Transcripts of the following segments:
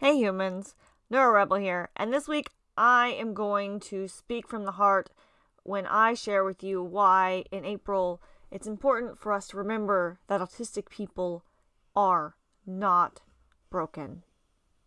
Hey humans, NeuroRebel here, and this week I am going to speak from the heart when I share with you why in April it's important for us to remember that autistic people are not broken.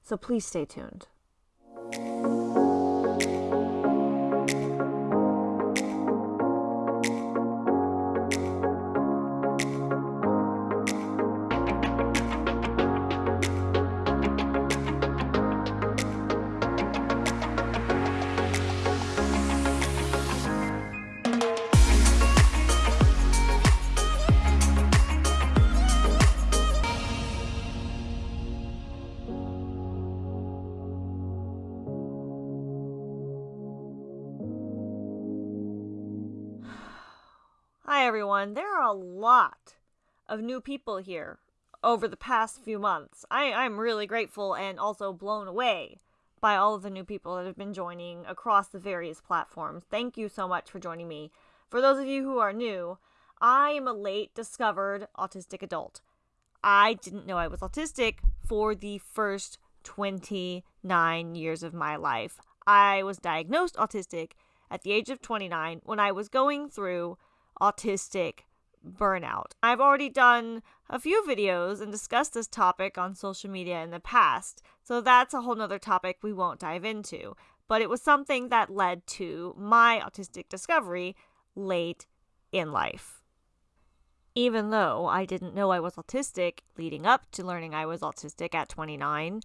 So please stay tuned. Hi everyone. There are a lot of new people here over the past few months. I, I'm really grateful and also blown away by all of the new people that have been joining across the various platforms. Thank you so much for joining me. For those of you who are new, I am a late discovered autistic adult. I didn't know I was autistic for the first 29 years of my life. I was diagnosed autistic at the age of 29 when I was going through autistic burnout. I've already done a few videos and discussed this topic on social media in the past, so that's a whole nother topic we won't dive into. But it was something that led to my autistic discovery late in life. Even though I didn't know I was autistic leading up to learning I was autistic at 29,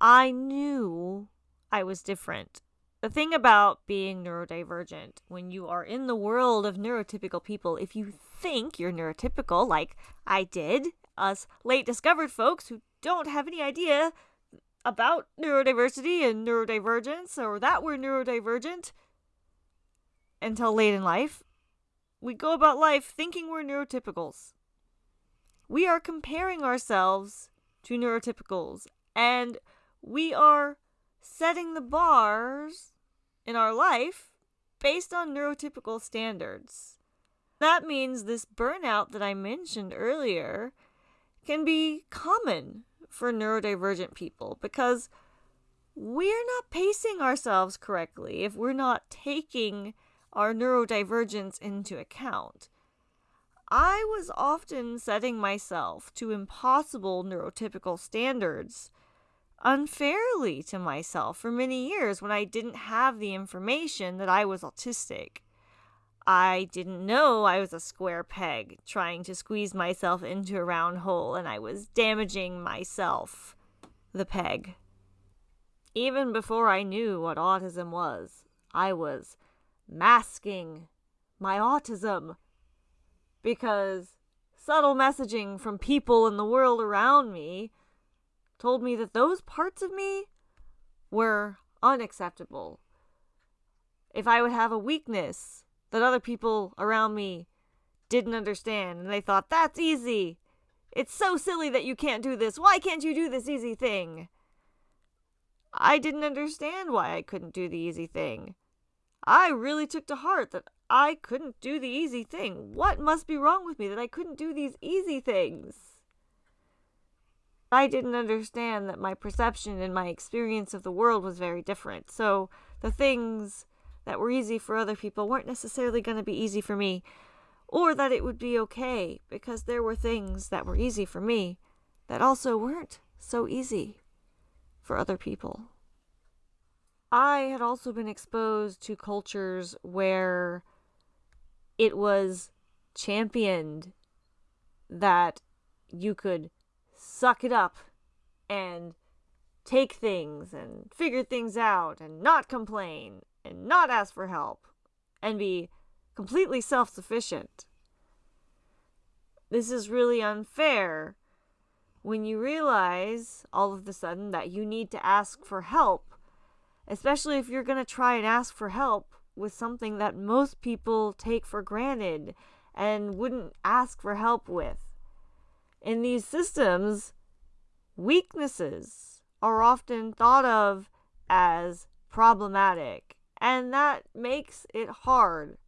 I knew I was different the thing about being neurodivergent, when you are in the world of neurotypical people, if you think you're neurotypical, like I did, us late discovered folks who don't have any idea about neurodiversity and neurodivergence or that we're neurodivergent until late in life, we go about life thinking we're neurotypicals. We are comparing ourselves to neurotypicals and we are setting the bars in our life based on neurotypical standards. That means this burnout that I mentioned earlier can be common for neurodivergent people because we're not pacing ourselves correctly if we're not taking our neurodivergence into account. I was often setting myself to impossible neurotypical standards unfairly to myself for many years when I didn't have the information that I was autistic. I didn't know I was a square peg trying to squeeze myself into a round hole and I was damaging myself, the peg. Even before I knew what autism was, I was masking my autism because subtle messaging from people in the world around me told me that those parts of me were unacceptable. If I would have a weakness that other people around me didn't understand and they thought, that's easy. It's so silly that you can't do this. Why can't you do this easy thing? I didn't understand why I couldn't do the easy thing. I really took to heart that I couldn't do the easy thing. What must be wrong with me that I couldn't do these easy things? I didn't understand that my perception and my experience of the world was very different. So the things that were easy for other people weren't necessarily going to be easy for me, or that it would be okay because there were things that were easy for me that also weren't so easy for other people. I had also been exposed to cultures where it was championed that you could suck it up and take things and figure things out and not complain and not ask for help and be completely self sufficient. This is really unfair when you realize all of a sudden that you need to ask for help, especially if you're going to try and ask for help with something that most people take for granted and wouldn't ask for help with in these systems, weaknesses are often thought of as problematic, and that makes it hard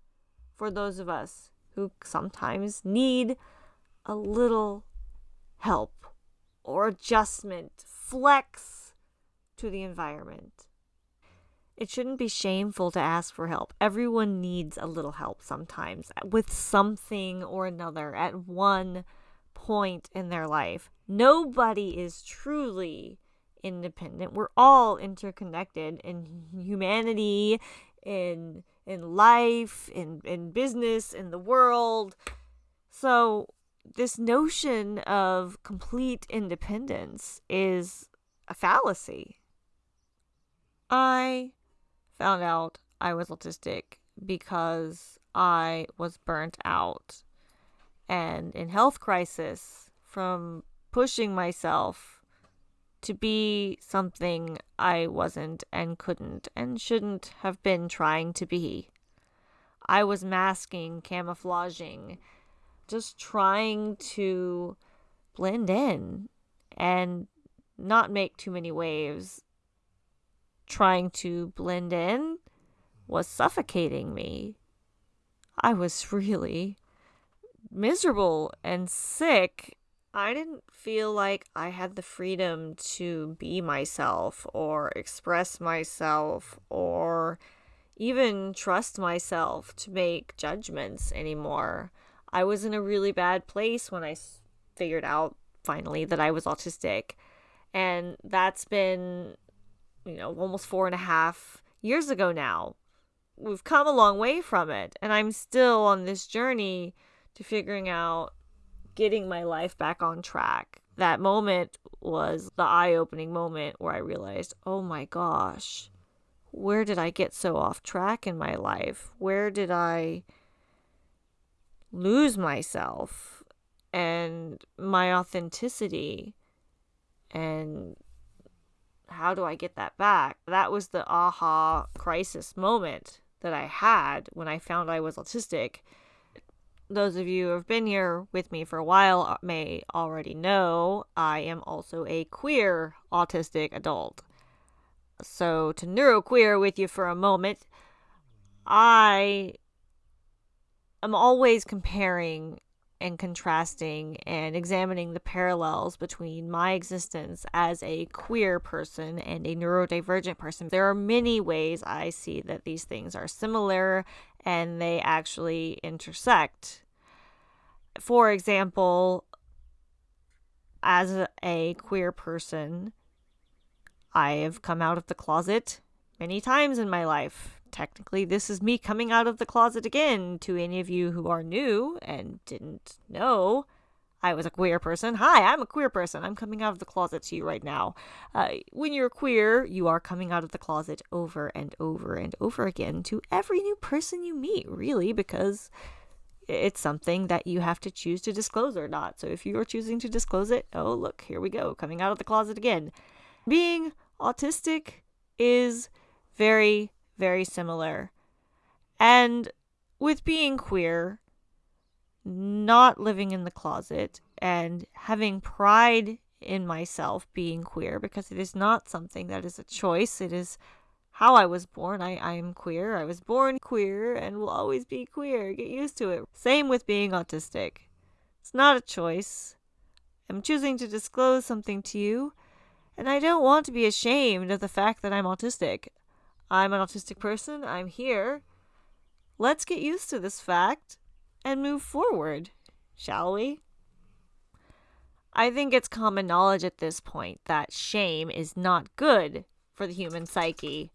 for those of us who sometimes need a little help or adjustment flex to the environment. It shouldn't be shameful to ask for help. Everyone needs a little help sometimes with something or another at one point in their life. Nobody is truly independent. We're all interconnected in humanity, in in life, in in business, in the world. So this notion of complete independence is a fallacy. I found out I was autistic because I was burnt out and in health crisis from pushing myself to be something I wasn't and couldn't and shouldn't have been trying to be. I was masking, camouflaging, just trying to blend in and not make too many waves trying to blend in was suffocating me. I was really miserable and sick. I didn't feel like I had the freedom to be myself or express myself or even trust myself to make judgments anymore. I was in a really bad place when I figured out finally that I was autistic. And that's been you know, almost four and a half years ago now. We've come a long way from it, and I'm still on this journey to figuring out getting my life back on track. That moment was the eye opening moment where I realized, oh my gosh, where did I get so off track in my life? Where did I lose myself and my authenticity and how do I get that back? That was the aha crisis moment that I had when I found I was autistic. Those of you who have been here with me for a while uh, may already know I am also a queer autistic adult. So, to neuroqueer with you for a moment, I am always comparing and contrasting and examining the parallels between my existence as a queer person and a neurodivergent person. There are many ways I see that these things are similar and they actually intersect. For example, as a queer person, I have come out of the closet many times in my life technically, this is me coming out of the closet again to any of you who are new and didn't know I was a queer person. Hi, I'm a queer person. I'm coming out of the closet to you right now. Uh, when you're queer, you are coming out of the closet over and over and over again to every new person you meet, really, because it's something that you have to choose to disclose or not. So if you are choosing to disclose it, oh, look, here we go, coming out of the closet again. Being autistic is very very similar. And with being queer, not living in the closet, and having pride in myself being queer because it is not something that is a choice. It is how I was born. I, I am queer. I was born queer and will always be queer. Get used to it. Same with being autistic. It's not a choice. I'm choosing to disclose something to you, and I don't want to be ashamed of the fact that I'm autistic. I'm an autistic person. I'm here. Let's get used to this fact and move forward, shall we? I think it's common knowledge at this point that shame is not good for the human psyche,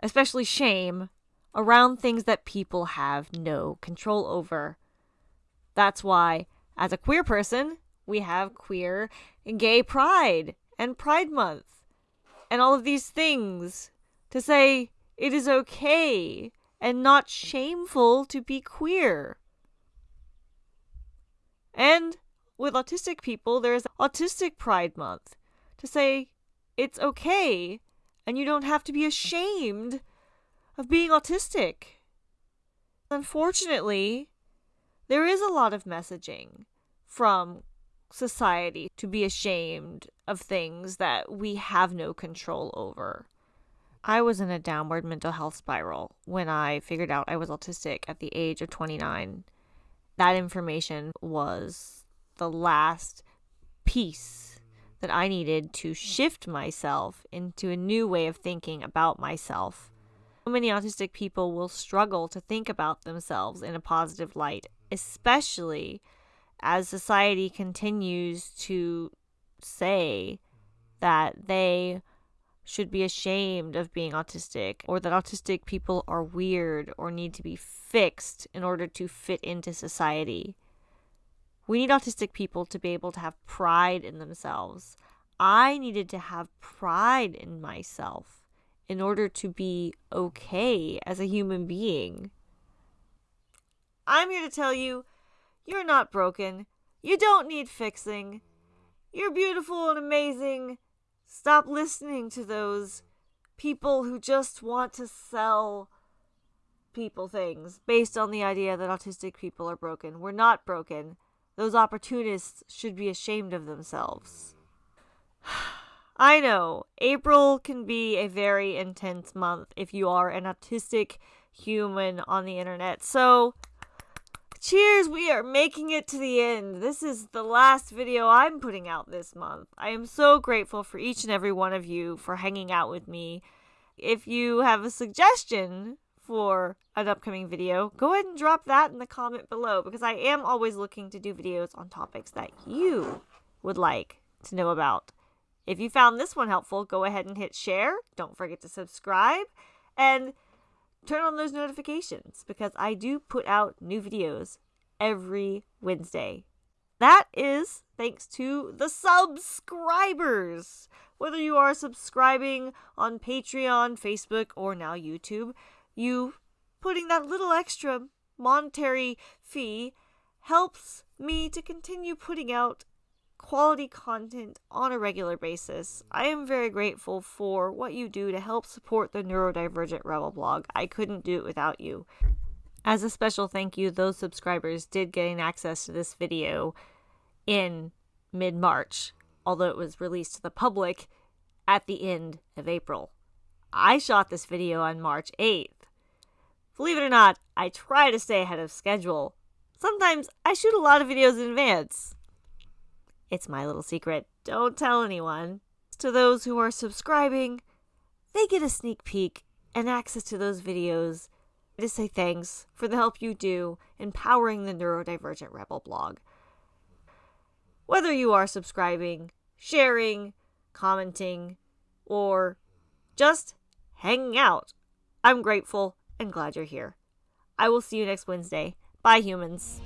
especially shame around things that people have no control over. That's why, as a queer person, we have queer and gay pride and Pride Month and all of these things to say it is okay and not shameful to be queer. And with autistic people, there is Autistic Pride Month to say it's okay and you don't have to be ashamed of being autistic. Unfortunately, there is a lot of messaging from society to be ashamed of things that we have no control over. I was in a downward mental health spiral when I figured out I was autistic at the age of 29. That information was the last piece that I needed to shift myself into a new way of thinking about myself. So many autistic people will struggle to think about themselves in a positive light, especially as society continues to say that they should be ashamed of being autistic or that autistic people are weird or need to be fixed in order to fit into society. We need autistic people to be able to have pride in themselves. I needed to have pride in myself in order to be okay as a human being. I'm here to tell you you're not broken. You don't need fixing. You're beautiful and amazing Stop listening to those people who just want to sell people things based on the idea that autistic people are broken. We're not broken. Those opportunists should be ashamed of themselves. I know, April can be a very intense month if you are an autistic human on the internet. So, Cheers, we are making it to the end. This is the last video I'm putting out this month. I am so grateful for each and every one of you for hanging out with me. If you have a suggestion for an upcoming video, go ahead and drop that in the comment below because I am always looking to do videos on topics that you would like to know about. If you found this one helpful, go ahead and hit share. Don't forget to subscribe and turn on those notifications because I do put out new videos every Wednesday. That is thanks to the subscribers. Whether you are subscribing on Patreon, Facebook, or now YouTube, you putting that little extra monetary fee helps me to continue putting out quality content on a regular basis. I am very grateful for what you do to help support the Neurodivergent Rebel blog. I couldn't do it without you. As a special thank you, those subscribers did gain access to this video in mid March, although it was released to the public at the end of April. I shot this video on March 8th. Believe it or not, I try to stay ahead of schedule. Sometimes I shoot a lot of videos in advance. It's my little secret. Don't tell anyone. To those who are subscribing, they get a sneak peek and access to those videos to say thanks for the help you do empowering the Neurodivergent Rebel blog. Whether you are subscribing, sharing, commenting, or just hanging out, I'm grateful and glad you're here. I will see you next Wednesday. Bye, humans.